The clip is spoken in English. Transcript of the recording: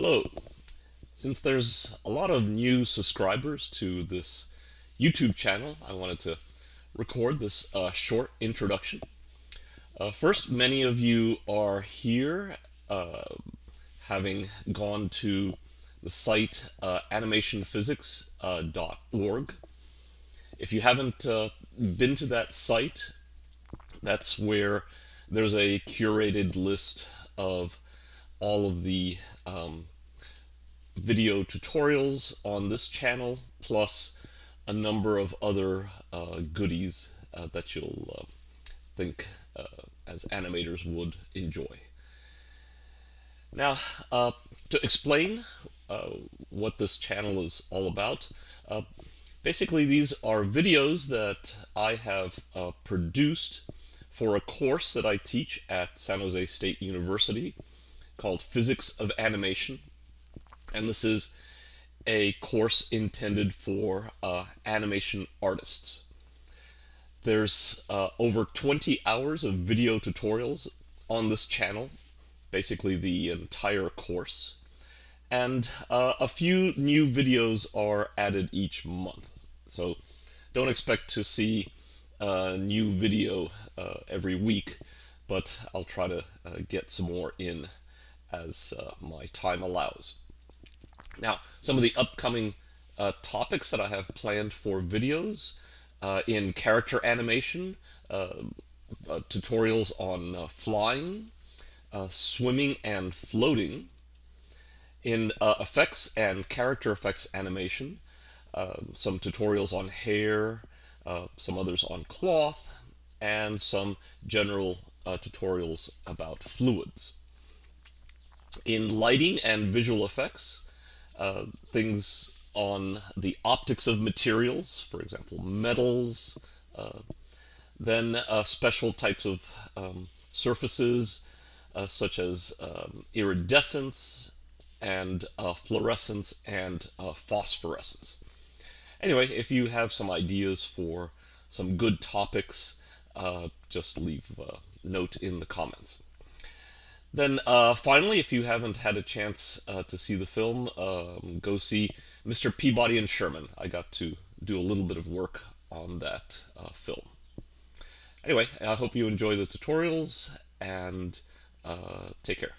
Hello. Since there's a lot of new subscribers to this YouTube channel, I wanted to record this uh, short introduction. Uh, first, many of you are here uh, having gone to the site uh, animationphysics.org. If you haven't uh, been to that site, that's where there's a curated list of all of the um, video tutorials on this channel, plus a number of other uh, goodies uh, that you'll uh, think uh, as animators would enjoy. Now, uh, to explain uh, what this channel is all about, basically these are videos that I have produced for a course that I teach at San Jose State University called Physics of Animation. And this is a course intended for uh, animation artists. There's uh, over 20 hours of video tutorials on this channel, basically the entire course. And uh, a few new videos are added each month. So don't expect to see a new video uh, every week, but I'll try to uh, get some more in as uh, my time allows. Now, some of the upcoming uh, topics that I have planned for videos uh, in character animation, uh, uh, tutorials on uh, flying, swimming and floating, in effects and character effects animation, some tutorials on hair, some others on cloth, and some general tutorials about fluids in lighting and visual effects, uh, things on the optics of materials, for example, metals, uh, then uh, special types of um, surfaces uh, such as um, iridescence and uh, fluorescence and uh, phosphorescence. Anyway, if you have some ideas for some good topics, just leave a note in the comments. Then uh, finally, if you haven't had a chance uh, to see the film, um, go see Mr. Peabody and Sherman. I got to do a little bit of work on that uh, film. Anyway, I hope you enjoy the tutorials and uh, take care.